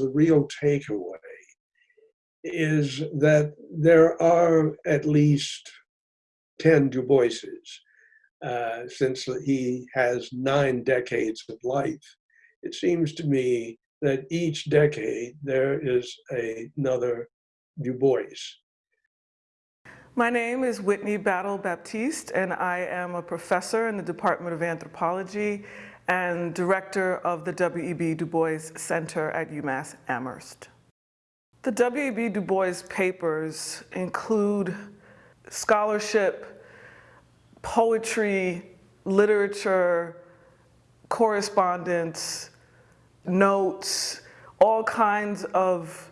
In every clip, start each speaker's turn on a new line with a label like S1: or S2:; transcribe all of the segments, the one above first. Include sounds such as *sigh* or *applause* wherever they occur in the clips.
S1: the real takeaway is that there are at least 10 Du Boises, uh, since he has nine decades of life. It seems to me that each decade there is a, another Du Bois.
S2: My name is Whitney Battle Baptiste, and I am a professor in the Department of Anthropology and director of the W.E.B. Du Bois Center at UMass Amherst. The W.E.B. Du Bois papers include scholarship, poetry, literature, correspondence, notes, all kinds of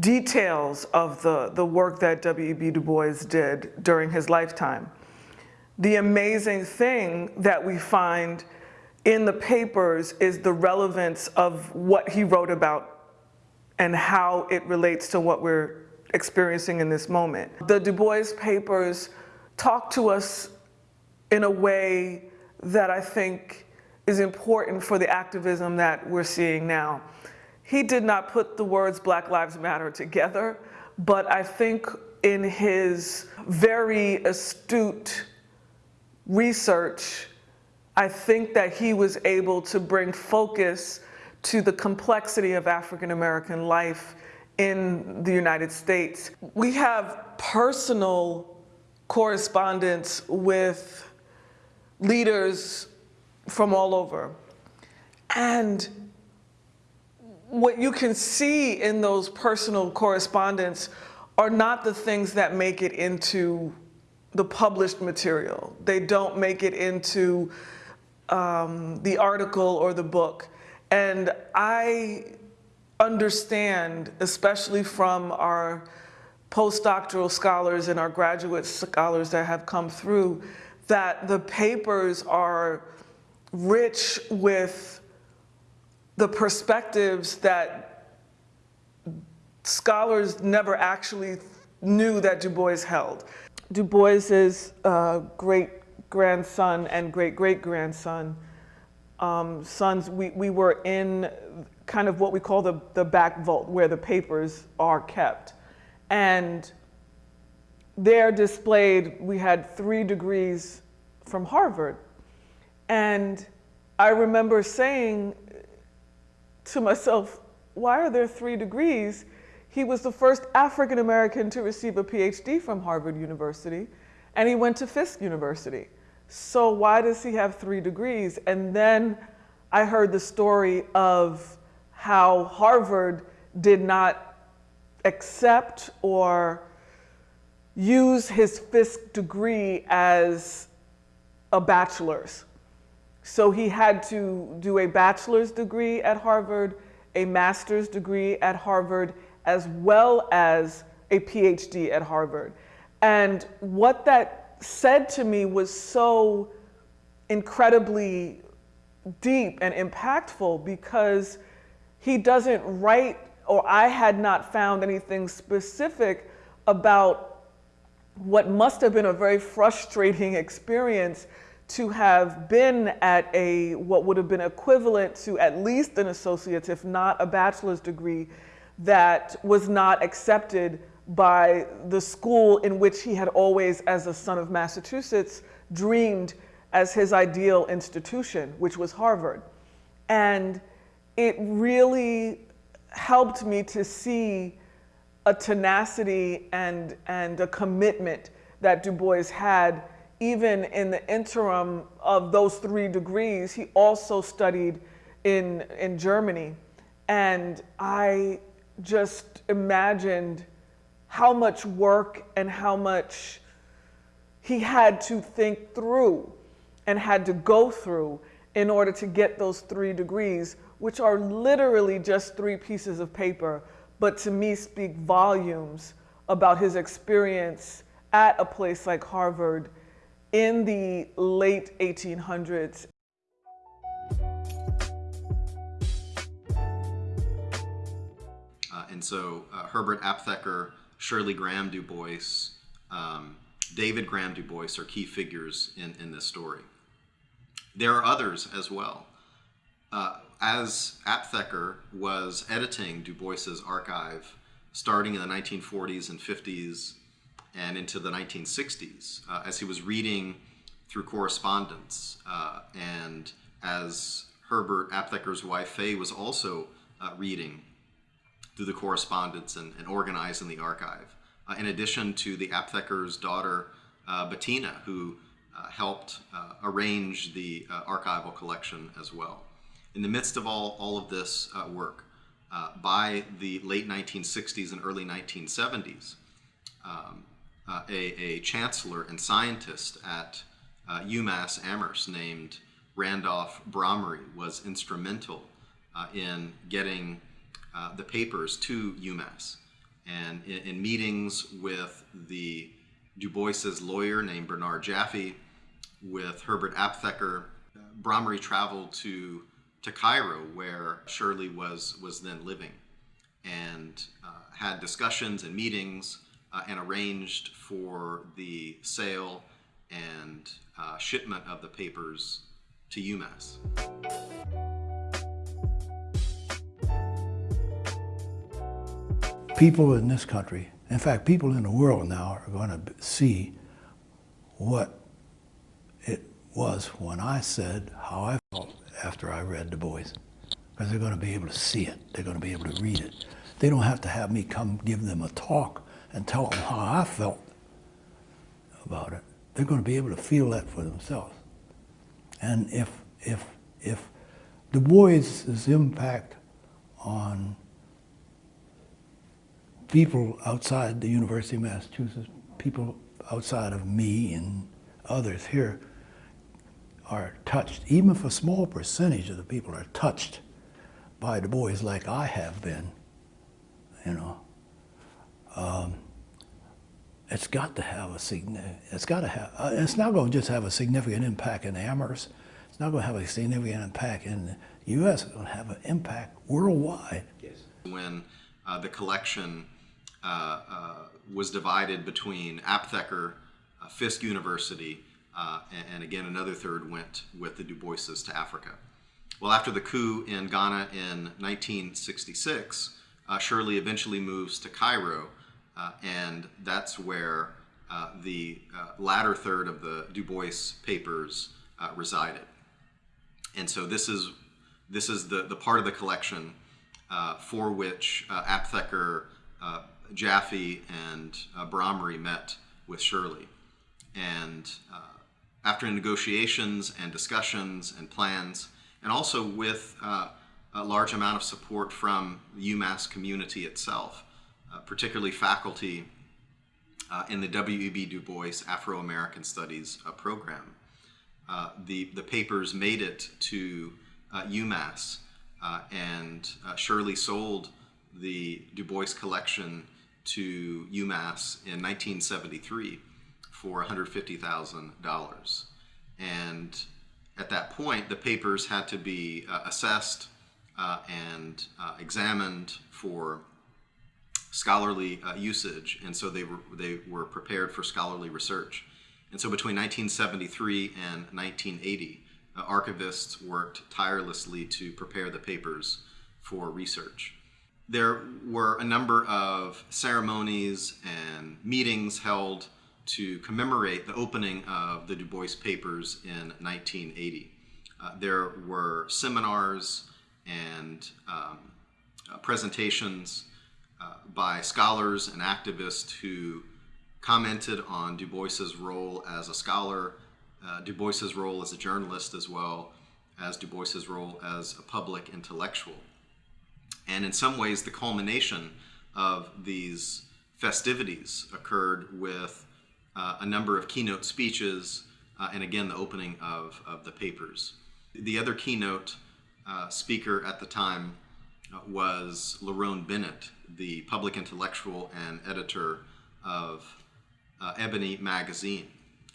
S2: details of the, the work that W.E.B. Du Bois did during his lifetime. The amazing thing that we find in the papers is the relevance of what he wrote about and how it relates to what we're experiencing in this moment. The Du Bois papers talk to us in a way that I think is important for the activism that we're seeing now. He did not put the words Black Lives Matter together, but I think in his very astute research, I think that he was able to bring focus to the complexity of African American life in the United States. We have personal correspondence with leaders from all over. And what you can see in those personal correspondence are not the things that make it into the published material. They don't make it into um, the article or the book. And I understand, especially from our postdoctoral scholars and our graduate scholars that have come through, that the papers are rich with the perspectives that scholars never actually knew that Du Bois held. Du Bois's uh, great grandson and great great grandson um, sons, we, we were in kind of what we call the, the back vault where the papers are kept. And there displayed, we had three degrees from Harvard. And I remember saying to myself, why are there three degrees? He was the first African American to receive a PhD from Harvard University, and he went to Fisk University. So why does he have three degrees? And then I heard the story of how Harvard did not accept or use his Fisk degree as a bachelor's. So he had to do a bachelor's degree at Harvard, a master's degree at Harvard, as well as a PhD at Harvard. And what that said to me was so incredibly deep and impactful because he doesn't write, or I had not found anything specific about what must have been a very frustrating experience to have been at a what would have been equivalent to at least an associate's, if not a bachelor's degree, that was not accepted by the school in which he had always, as a son of Massachusetts, dreamed as his ideal institution, which was Harvard. And it really helped me to see a tenacity and, and a commitment that Du Bois had even in the interim of those three degrees, he also studied in, in Germany. And I just imagined how much work and how much he had to think through and had to go through in order to get those three degrees, which are literally just three pieces of paper, but to me speak volumes about his experience at a place like Harvard in the late 1800s.
S3: Uh, and so uh, Herbert Aptheker, Shirley Graham Du Bois, um, David Graham Du Bois are key figures in, in this story. There are others as well. Uh, as Aptheker was editing Du Bois's archive starting in the 1940s and 50s and into the 1960s, uh, as he was reading through correspondence, uh, and as Herbert Aptheker's wife Faye was also uh, reading through the correspondence and, and organizing the archive. Uh, in addition to the Aptheker's daughter uh, Bettina, who uh, helped uh, arrange the uh, archival collection as well. In the midst of all, all of this uh, work, by the late 1960s and early 1970s, um, a, a chancellor and scientist at UMass Amherst named Randolph Bromery was instrumental in getting uh, the papers to UMass. And in, in meetings with the Du Bois's lawyer named Bernard Jaffe, with Herbert Aptheker, Bromery traveled to to Cairo, where Shirley was was then living, and uh, had discussions and meetings uh, and arranged for the sale and uh, shipment of the papers to UMass.
S4: People in this country, in fact, people in the world now are going to see what it was when I said how I felt after I read Du Bois. Because they're going to be able to see it. They're going to be able to read it. They don't have to have me come give them a talk and tell them how I felt about it. They're going to be able to feel that for themselves. And if, if, if Du Bois's impact on people outside the University of Massachusetts, people outside of me and others here are touched, even if a small percentage of the people are touched by Du Bois like I have been, you know, um, it's got to have a significant, it's got to have, uh, it's not going to just have a significant impact in Amherst. It's not going to have a significant impact in the U.S. It's going to have an impact worldwide. Yes.
S3: When uh, the collection was divided between Aptheker, uh, Fisk University, uh, and, and again another third went with the Du Boises to Africa. Well, after the coup in Ghana in 1966, uh, Shirley eventually moves to Cairo, uh, and that's where uh, the uh, latter third of the Du Bois papers uh, resided. And so this is this is the, the part of the collection uh, for which uh, Aptheker, uh, Jaffe, and uh, met with Shirley. And uh, after negotiations and discussions and plans, and also with uh, a large amount of support from the UMass community itself, uh, particularly faculty uh, in the W.E.B. Du Bois Afro American Studies uh, program. The, the papers made it to UMass, and Shirley sold the Du Bois collection to UMass in 1973 for $150,000. And at that point, the papers had to be uh, assessed uh, and uh, examined for scholarly uh, usage, and so they were they were prepared for scholarly research. And so between 1973 and 1980, uh, archivists worked tirelessly to prepare the papers for research. There were a number of ceremonies and meetings held to commemorate the opening of the Du Bois papers in 1980. Uh, there were seminars and um, uh, presentations uh, by scholars and activists who commented on Du Bois's role as a scholar, uh, Du Bois's role as a journalist, as well as Du Bois's role as a public intellectual. And in some ways, the culmination of these festivities occurred with uh, a number of keynote speeches uh, and again the opening of, of the papers. The other keynote uh, speaker at the time uh, was Lerone Bennett, the public intellectual and editor of uh, Ebony magazine.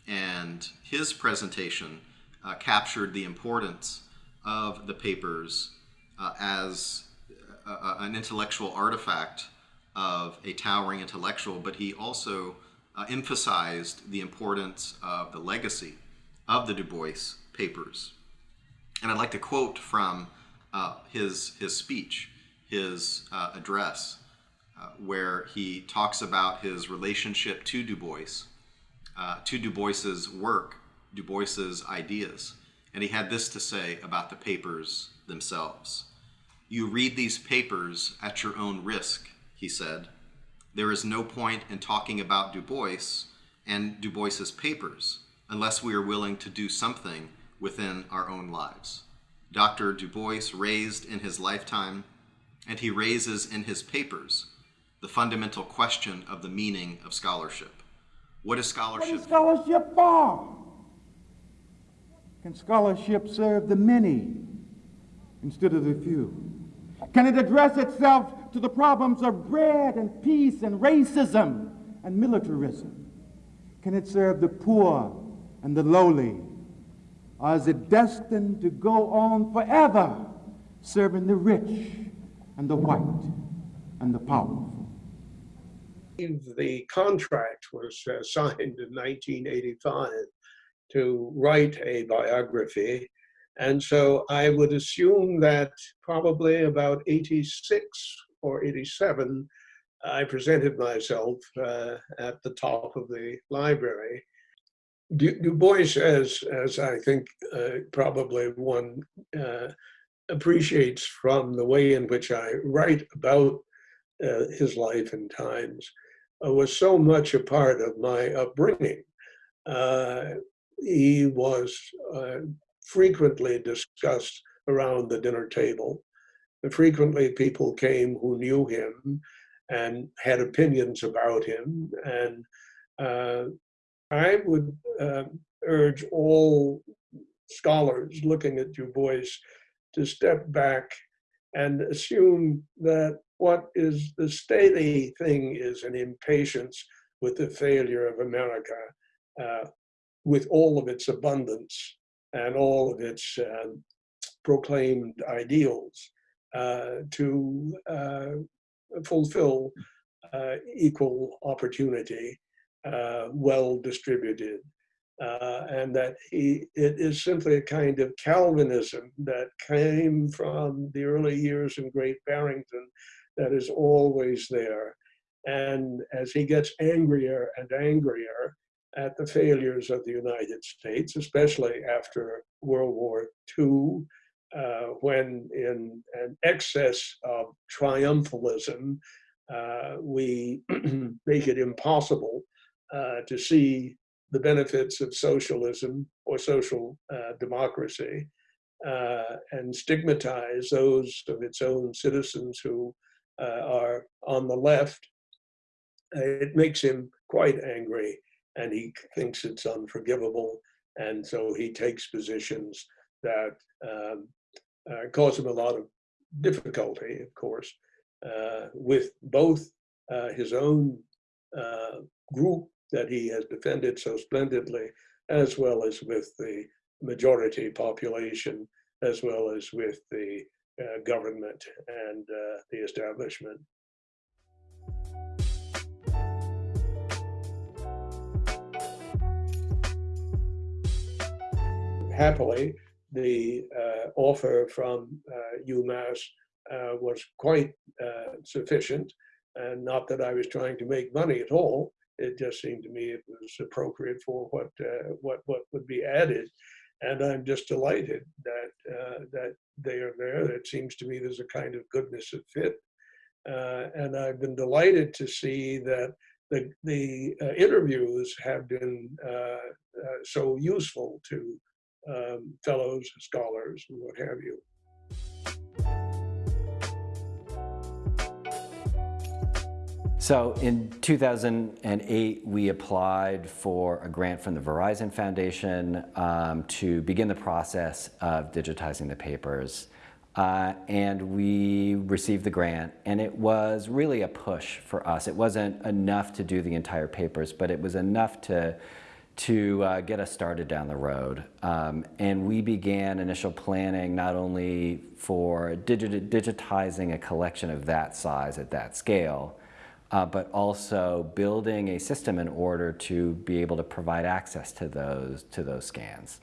S3: And his presentation uh, captured the importance of the papers as an intellectual artifact of a towering intellectual, but he also uh, emphasized the importance of the legacy of the Du Bois papers. And I'd like to quote from uh, his, his speech, his uh, address, uh, where he talks about his relationship to Du Bois, uh, to Du Bois's work, Du Bois's ideas. And he had this to say about the papers themselves. You read these papers at your own risk, he said. There is no point in talking about Du Bois and Du Bois's papers unless we are willing to do something within our own lives. Dr. Du Bois raised in his lifetime, and he raises in his papers, the fundamental question of the meaning of scholarship. What is scholarship?
S5: is scholarship for? Can scholarship serve the many instead of the few? Can it address itself to the problems of bread and peace and racism and militarism? Can it serve the poor and the lowly? Or is it destined to go on forever serving the rich and the white and the powerful?
S1: The contract was uh, signed in 1985 to write a biography. And so I would assume that probably about 86 or 87, I presented myself uh, at the top of the library. Du, du Bois, as, as I think uh, probably one uh, appreciates from the way in which I write about uh, his life and times, uh, was so much a part of my upbringing. Uh, he was frequently discussed around the dinner table. And frequently, people came who knew him and had opinions about him. And uh, I would uh, urge all scholars looking at Du Bois to step back and assume that what is the steady thing is an impatience with the failure of America, uh, with all of its abundance and all of its um, proclaimed ideals, uh, to uh, fulfill uh, equal opportunity, uh, well distributed. Uh, and that he, it is simply a kind of Calvinism that came from the early years in Great Barrington that is always there. And as he gets angrier and angrier at the failures of the United States, especially after World War II, uh, when in an excess of triumphalism, uh, we *clears throat* make it impossible uh, to see the benefits of socialism or social uh, democracy uh, and stigmatize those of its own citizens who uh, are on the left, it makes him quite angry and he thinks it's unforgivable. And so he takes positions that um, uh, cause him a lot of difficulty, of course, uh, with both uh, his own uh, group that he has defended so splendidly, as well as with the majority population, as well as with the uh, government and uh, the establishment. Happily, the uh, offer from uh, UMass uh, was quite sufficient, and not that I was trying to make money at all. It just seemed to me it was appropriate for what what what would be added, and I'm just delighted that uh, that they are there. It seems to me there's a kind of goodness of fit, uh, and I've been delighted to see that the the uh, interviews have been so useful to um, fellows, scholars, and what have you.
S6: So in 2008, we applied for a grant from the Verizon Foundation um, to begin the process of digitizing the papers. Uh, and we received the grant, and it was really a push for us. It wasn't enough to do the entire papers, but it was enough to to uh, get us started down the road. Um, and we began initial planning not only for digit digitizing a collection of that size at that scale, uh, but also building a system in order to be able to provide access to those to those scans.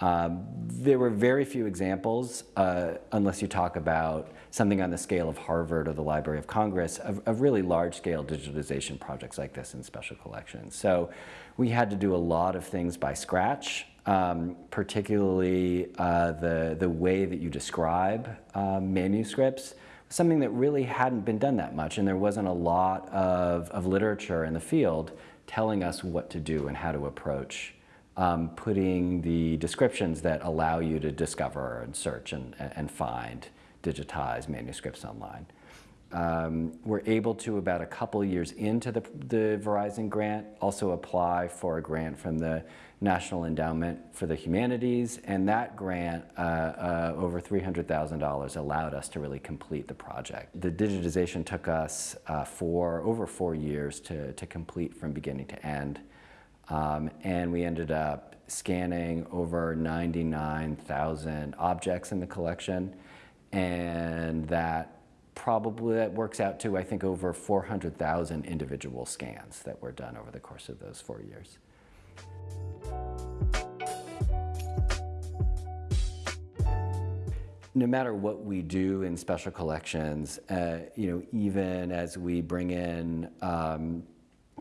S6: Um, there were very few examples, uh, unless you talk about something on the scale of Harvard or the Library of Congress, of, of really large-scale digitization projects like this in special collections. So we had to do a lot of things by scratch, um, particularly uh, the, the way that you describe um, manuscripts, something that really hadn't been done that much, and there wasn't a lot of, of literature in the field telling us what to do and how to approach um, putting the descriptions that allow you to discover and search and, and find digitized manuscripts online. Um, we're able to, about a couple years into the, the Verizon grant, also apply for a grant from the National Endowment for the Humanities, and that grant, uh, uh, over $300,000, allowed us to really complete the project. The digitization took us uh, for over four years to, to complete from beginning to end. Um, and we ended up scanning over 99,000 objects in the collection. And that probably that works out to, I think, over 400,000 individual scans that were done over the course of those four years. No matter what we do in special collections, uh, you know, even as we bring in um,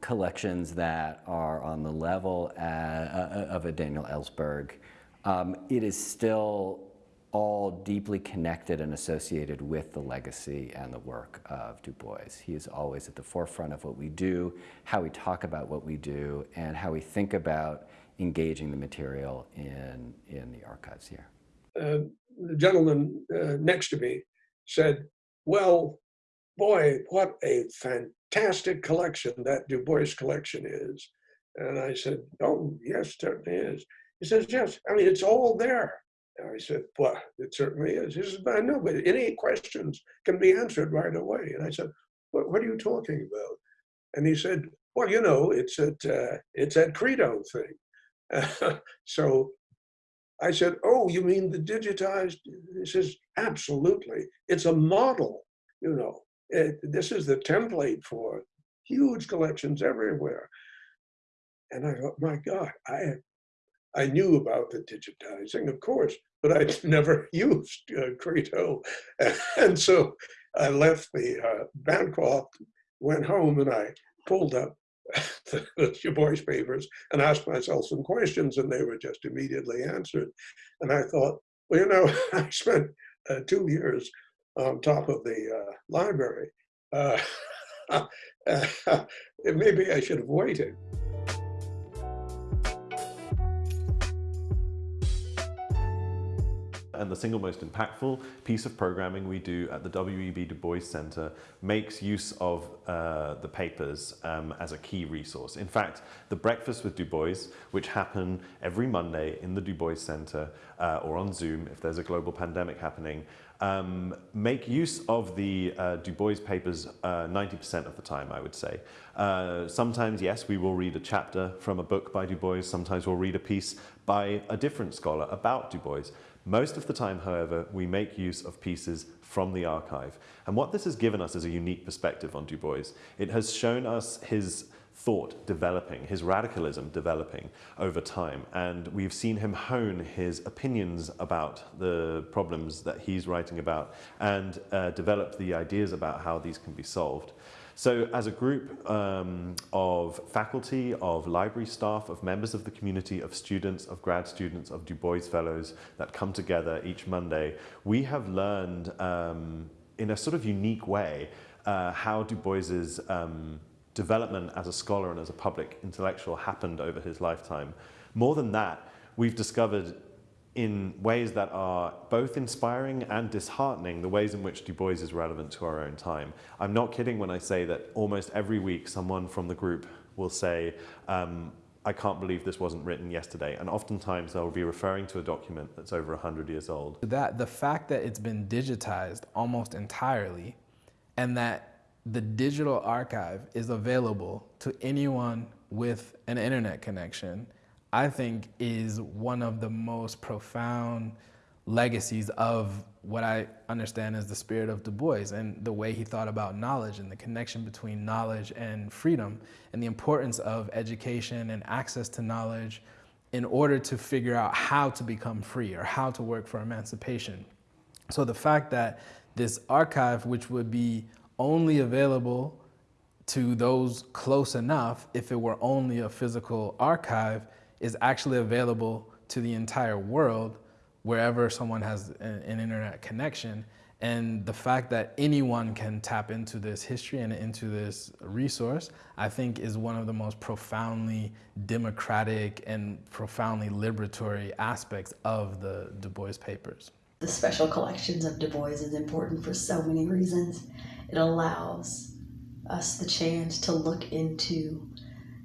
S6: collections that are on the level uh, uh, of a Daniel Ellsberg, um, it is still all deeply connected and associated with the legacy and the work of Du Bois. He is always at the forefront of what we do, how we talk about what we do, and how we think about engaging the material in, in the archives here.
S1: Uh, the gentleman uh, next to me said, well, boy, what a fantastic collection that Du Bois collection is. And I said, oh, yes, certainly is. He says, yes, I mean, it's all there. And I said, well, it certainly is. He says, I know, but any questions can be answered right away. And I said, what, what are you talking about? And he said, well, you know, it's at, uh, it's that Credo thing. *laughs* so I said, oh, you mean the digitized? He says, absolutely. It's a model, you know. It, this is the template for huge collections everywhere. And I thought, my God, I I knew about the digitizing, of course, but I'd *laughs* never *laughs* used uh, Credo. *laughs* And so I left the uh, Bancroft, went home, and I pulled up the, the papers and asked myself some questions, and they were just immediately answered. And I thought, well, you know, I spent uh, two years on top of the uh, library. Uh, *laughs* *laughs* maybe I should have waited.
S7: And the single most impactful piece of programming we do at the W.E.B. Du Bois Center makes use of uh, the papers um, as a key resource. In fact, the Breakfast with Du Bois, which happen every Monday in the Du Bois Center uh, or on Zoom if there's a global pandemic happening, um, make use of the uh, Du Bois papers 90% uh, of the time, I would say. Uh, sometimes, yes, we will read a chapter from a book by Du Bois. Sometimes we'll read a piece by a different scholar about Du Bois. Most of the time, however, we make use of pieces from the archive. And what this has given us is a unique perspective on Du Bois. It has shown us his thought developing, his radicalism developing over time. And we've seen him hone his opinions about the problems that he's writing about and uh, develop the ideas about how these can be solved. So as a group um, of faculty, of library staff, of members of the community, of students, of grad students, of Du Bois Fellows that come together each Monday, we have learned um, in a sort of unique way uh, how Du Bois's um, development as a scholar and as a public intellectual happened over his lifetime. More than that, we've discovered in ways that are both inspiring and disheartening, the ways in which Du Bois is relevant to our own time. I'm not kidding when I say that almost every week someone from the group will say, um, I can't believe this wasn't written yesterday. And oftentimes they'll be referring to a document that's over 100 years old.
S8: That the fact that it's been digitized almost entirely and that the digital archive is available to anyone with an internet connection I think is one of the most profound legacies of what I understand as the spirit of Du Bois and the way he thought about knowledge and the connection between knowledge and freedom and the importance of education and access to knowledge in order to figure out how to become free or how to work for emancipation. So the fact that this archive, which would be only available to those close enough if it were only a physical archive, is actually available to the entire world wherever someone has an, an internet connection. And the fact that anyone can tap into this history and into this resource, I think is one of the most profoundly democratic and profoundly liberatory aspects of the Du Bois papers.
S9: The special collections of Du Bois is important for so many reasons. It allows us the chance to look into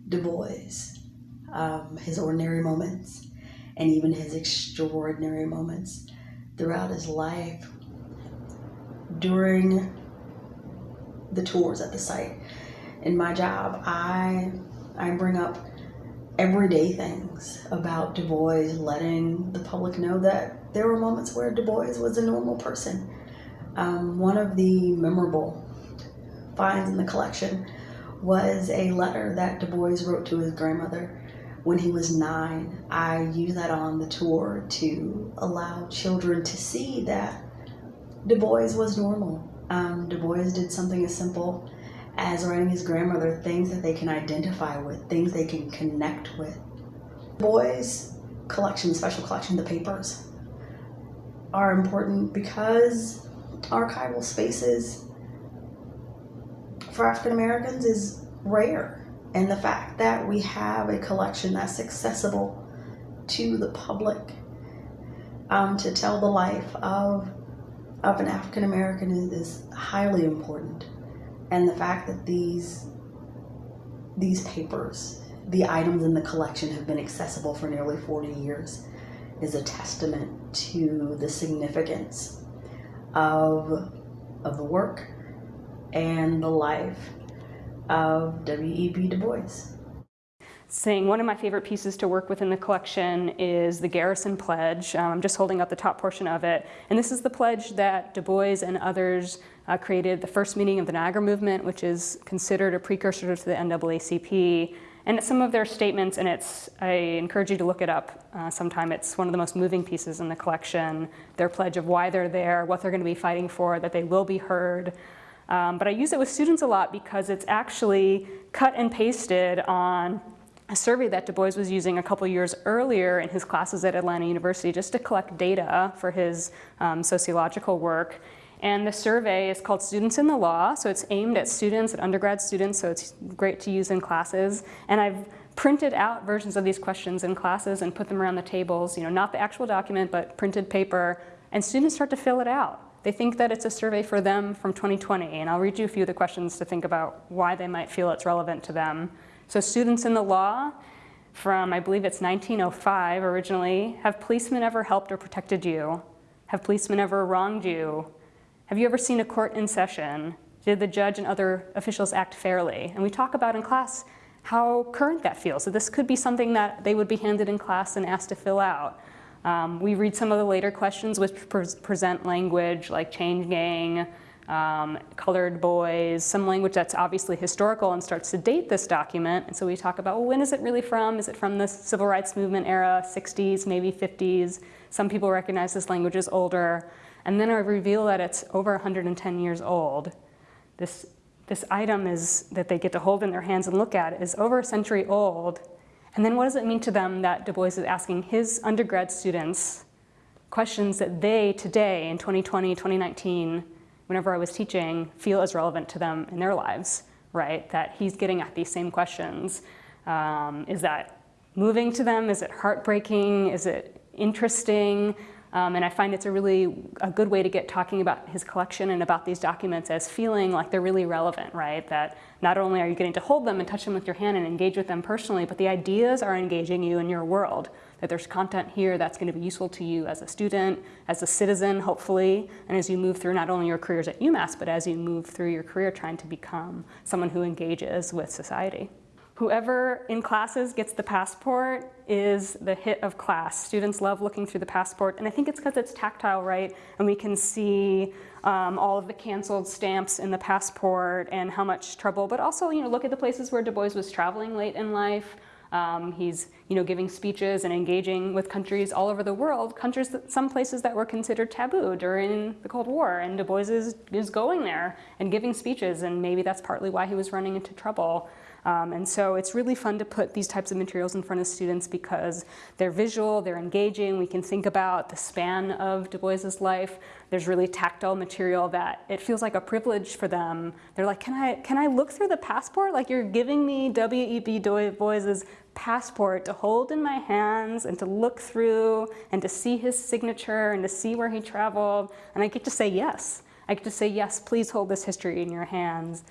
S9: Du Bois, um, his ordinary moments, and even his extraordinary moments throughout his life during the tours at the site. In my job, I I bring up everyday things about Du Bois, letting the public know that there were moments where Du Bois was a normal person. Um, one of the memorable finds in the collection was a letter that Du Bois wrote to his grandmother when he was nine. I use that on the tour to allow children to see that Du Bois was normal. Um, du Bois did something as simple as writing his grandmother things that they can identify with, things they can connect with. Du Bois' collection, special collection, the papers, are important because archival spaces for African Americans is rare. And the fact that we have a collection that's accessible to the public um, to tell the life of of an African American is, highly important. And the fact that these these papers, the items in the collection have been accessible for nearly 40 years is a testament to the significance of, of the work and the life of W.E.B. Du Bois
S10: saying one of my favorite pieces to work with in the collection is the Garrison Pledge. Um, I'm just holding up the top portion of it. And this is the pledge that Du Bois and others uh, created the first meeting of the Niagara Movement, which is considered a precursor to the NAACP. And some of their statements, and it's, I encourage you to look it up uh, sometime. It's one of the most moving pieces in the collection. Their pledge of why they're there, what they're going to be fighting for, that they will be heard. Um, but I use it with students a lot because it's actually cut and pasted on a survey that Du Bois was using a couple years earlier in his classes at Atlanta University just to collect data for his um, sociological work. And the survey is called Students in the Law, so it's aimed at students, at undergrad students, so it's great to use in classes. And I've printed out versions of these questions in classes and put them around the tables, you know, not the actual document, but printed paper, and students start to fill it out. They think that it's a survey for them from 2020, and I'll read you a few of the questions to think about why they might feel it's relevant to them. So students in the law from, I believe it's 1905 originally, have policemen ever helped or protected you? Have policemen ever wronged you? Have you ever seen a court in session? Did the judge and other officials act fairly? And we talk about in class how current that feels. So this could be something that they would be handed in class and asked to fill out. Um, we read some of the later questions which pre present language like chain gang, um, colored boys, some language that's obviously historical and starts to date this document. And so we talk about, well, when is it really from? Is it from the civil rights movement era, 60s, maybe 50s? Some people recognize this language as older. And then I reveal that it's over 110 years old. This, this item is, that they get to hold in their hands and look at is over a century old. And then what does it mean to them that Du Bois is asking his undergrad students questions that they today in 2020, 2019, whenever I was teaching, feel as relevant to them in their lives, right? That he's getting at these same questions. Um, is that moving to them? Is it heartbreaking? Is it interesting? Um, and I find it's a really a good way to get talking about his collection and about these documents as feeling like they're really relevant, right? That not only are you getting to hold them and touch them with your hand and engage with them personally, but the ideas are engaging you in your world. That there's content here that's going to be useful to you as a student, as a citizen, hopefully, and as you move through not only your careers at UMass, but as you move through your career trying to become someone who engages with society. Whoever in classes gets the passport is the hit of class. Students love looking through the passport, and I think it's because it's tactile, right? And we can see um, all of the canceled stamps in the passport and how much trouble, but also, you know, look at the places where Du Bois was traveling late in life. Um, he's, you know, giving speeches and engaging with countries all over the world, countries that, some places that were considered taboo during the Cold War. And Du Bois is, is going there and giving speeches, and maybe that's partly why he was running into trouble. Um, and so it's really fun to put these types of materials in front of students because they're visual, they're engaging, we can think about the span of Du Bois's life. There's really tactile material that it feels like a privilege for them. They're like, can I, can I look through the passport? Like you're giving me W.E.B. Du Bois's passport to hold in my hands and to look through and to see his signature and to see where he traveled. And I get to say yes. I get to say, yes, please hold this history in your hands.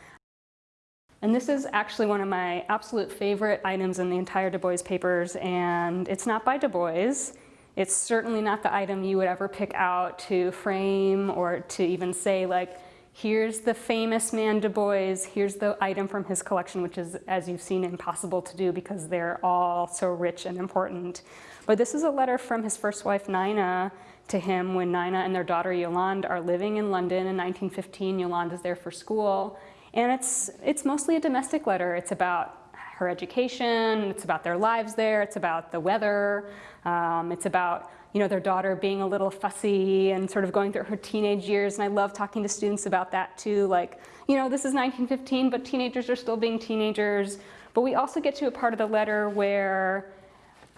S10: And this is actually one of my absolute favorite items in the entire Du Bois papers, and it's not by Du Bois. It's certainly not the item you would ever pick out to frame or to even say like, here's the famous man Du Bois, here's the item from his collection, which is, as you've seen, impossible to do because they're all so rich and important. But this is a letter from his first wife, Nina, to him when Nina and their daughter Yolande are living in London in 1915. Yolande is there for school. And it's, it's mostly a domestic letter. It's about her education, it's about their lives there, it's about the weather, um, it's about you know, their daughter being a little fussy and sort of going through her teenage years. And I love talking to students about that too. Like, you know, this is 1915, but teenagers are still being teenagers. But we also get to a part of the letter where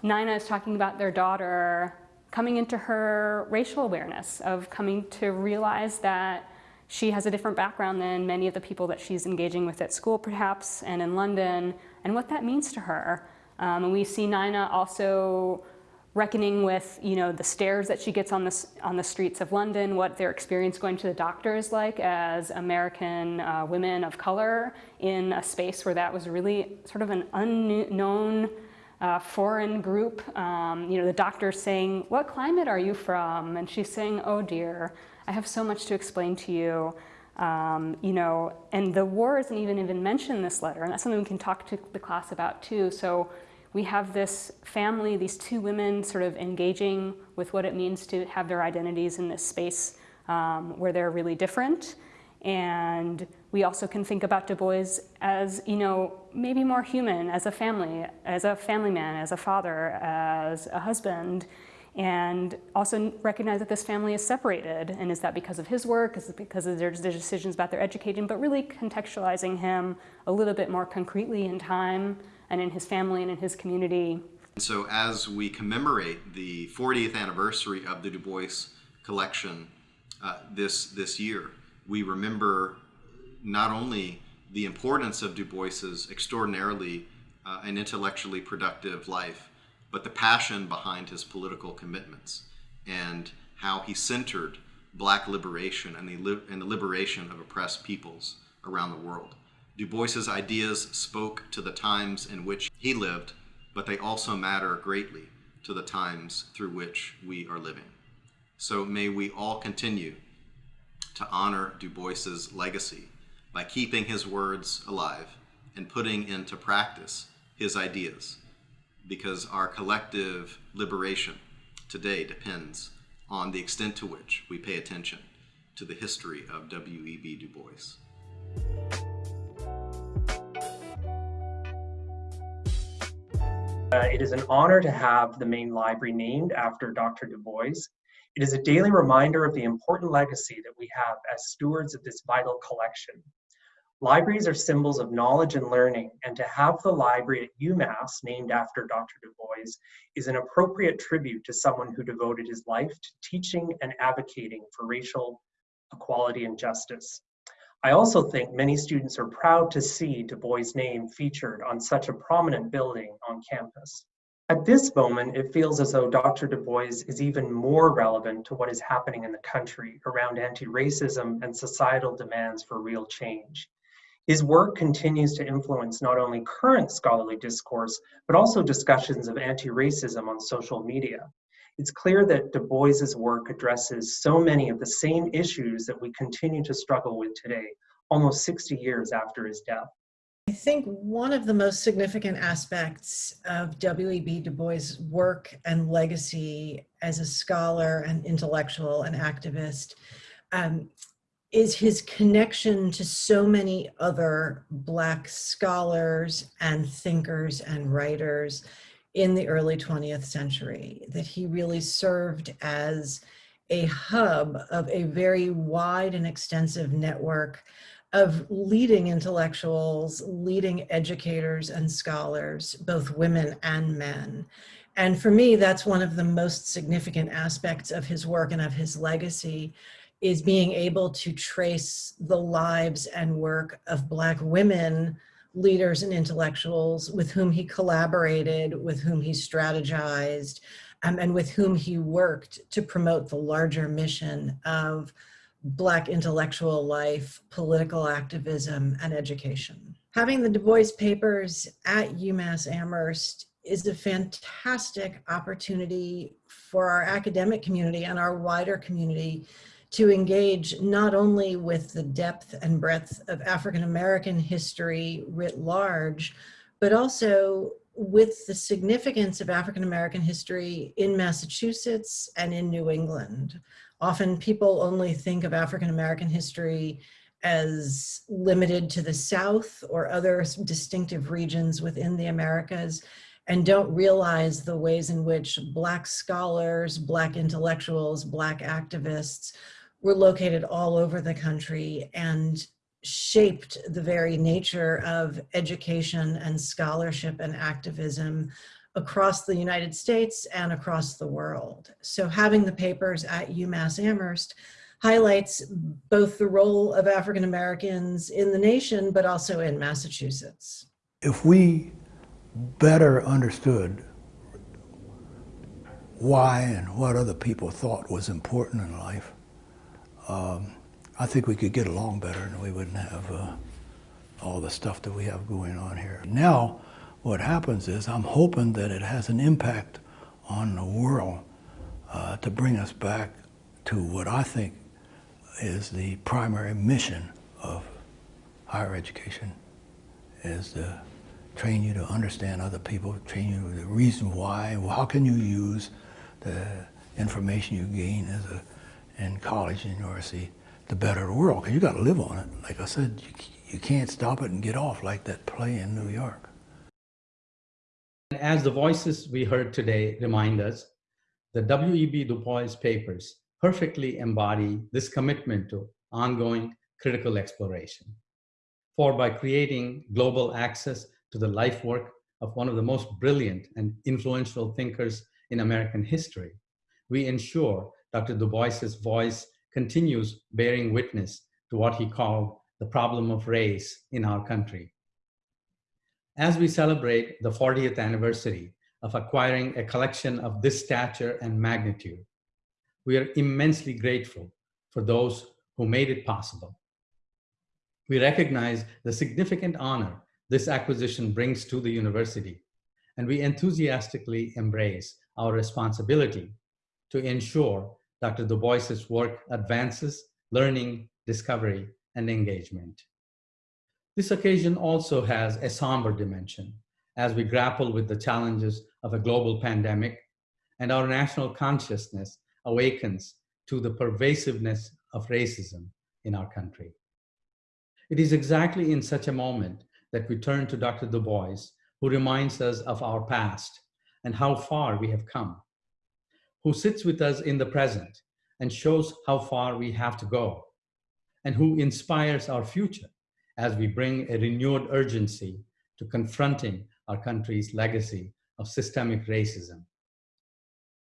S10: Nina is talking about their daughter coming into her racial awareness of coming to realize that she has a different background than many of the people that she's engaging with at school perhaps and in London and what that means to her. Um, and we see Nina also reckoning with you know the stares that she gets on the, on the streets of London, what their experience going to the doctor is like as American uh, women of color in a space where that was really sort of an unknown uh, foreign group. Um, you know, the doctor saying, what climate are you from? And she's saying, oh dear. I have so much to explain to you. Um, you know, and the war isn't even even mentioned in this letter, and that's something we can talk to the class about too. So we have this family, these two women sort of engaging with what it means to have their identities in this space um, where they're really different. And we also can think about Du Bois as, you know, maybe more human, as a family, as a family man, as a father, as a husband, and also recognize that this family is separated. And is that because of his work? Is it because of their, decisions about their education? But really contextualizing him a little bit more concretely in time and in his family and in his community.
S3: So as we commemorate the 40th anniversary of the Du Bois collection uh, this, this year, we remember not only the importance of Du Bois's extraordinarily uh, and intellectually productive life, but the passion behind his political commitments and how he centered black liberation and the, li and the liberation of oppressed peoples around the world. Du Bois's ideas spoke to the times in which he lived, but they also matter greatly to the times through which we are living. So may we all continue to honor Du Bois's legacy by keeping his words alive and putting into practice his ideas because our collective liberation today depends on the extent to which we pay attention to the history of W.E.B. Du Bois.
S11: Uh, it is an honor to have the main library named after Dr. Du Bois. It is a daily reminder of the important legacy that we have as stewards of this vital collection. Libraries are symbols of knowledge and learning, and to have the library at UMass named after Dr. Du Bois is an appropriate tribute to someone who devoted his life to teaching and advocating for racial equality and justice. I also think many students are proud to see Du Bois' name featured on such a prominent building on campus. At this moment, it feels as though Dr. Du Bois is even more relevant to what is happening in the country around anti-racism and societal demands for real change. His work continues to influence not only current scholarly discourse, but also discussions of anti-racism on social media. It's clear that Du Bois's work addresses so many of the same issues that we continue to struggle with today, almost 60 years after his death.
S12: I think one of the most significant aspects of W.E.B. Du Bois' work and legacy as a scholar and intellectual and activist um, is his connection to so many other Black scholars and thinkers and writers in the early 20th century, that he really served as a hub of a very wide and extensive network of leading intellectuals, leading educators and scholars, both women and men. And for me, that's one of the most significant aspects of his work and of his legacy is being able to trace the lives and work of Black women leaders and intellectuals with whom he collaborated, with whom he strategized, um, and with whom he worked to promote the larger mission of Black intellectual life, political activism, and education. Having the Du Bois Papers at UMass Amherst is a fantastic opportunity for our academic community and our wider community to engage not only with the depth and breadth of African American history writ large, but also with the significance of African American history in Massachusetts and in New England. Often people only think of African American history as limited to the South or other distinctive regions within the Americas and don't realize the ways in which Black scholars, Black intellectuals, Black activists were located all over the country and shaped the very nature of education and scholarship and activism across the United States and across the world. So having the papers at UMass Amherst highlights both the role of African Americans in the nation, but also in Massachusetts.
S4: If we better understood why and what other people thought was important in life, um, I think we could get along better and we wouldn't have uh, all the stuff that we have going on here. Now, what happens is I'm hoping that it has an impact on the world uh, to bring us back to what I think is the primary mission of higher education, is to train you to understand other people, train you the reason why, how can you use the information you gain as a in college and university to better the world, because you got to live on it. Like I said, you, you can't stop it and get off like that play in New York.
S13: And as the voices we heard today remind us, the W.E.B. Du Bois papers perfectly embody this commitment to ongoing critical exploration. For by creating global access to the life work of one of the most brilliant and influential thinkers in American history, we ensure Dr. Du Bois's voice continues bearing witness to what he called the problem of race in our country. As we celebrate the 40th anniversary of acquiring a collection of this stature and magnitude, we are immensely grateful for those who made it possible. We recognize the significant honor this acquisition brings to the university, and we enthusiastically embrace our responsibility to ensure Dr. Du Bois's work advances learning, discovery, and engagement. This occasion also has a somber dimension as we grapple with the challenges of a global pandemic and our national consciousness awakens to the pervasiveness of racism in our country. It is exactly in such a moment that we turn to Dr. Du Bois, who reminds us of our past and how far we have come who sits with us in the present and shows how far we have to go, and who inspires our future as we bring a renewed urgency to confronting our country's legacy of systemic racism.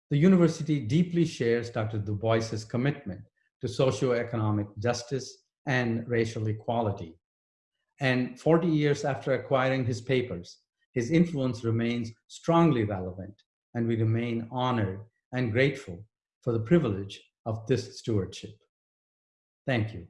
S13: The university deeply shares Dr. Du Bois's commitment to socioeconomic justice and racial equality. And 40 years after acquiring his papers, his influence remains strongly relevant, and we remain honored and grateful for the privilege of this stewardship. Thank you.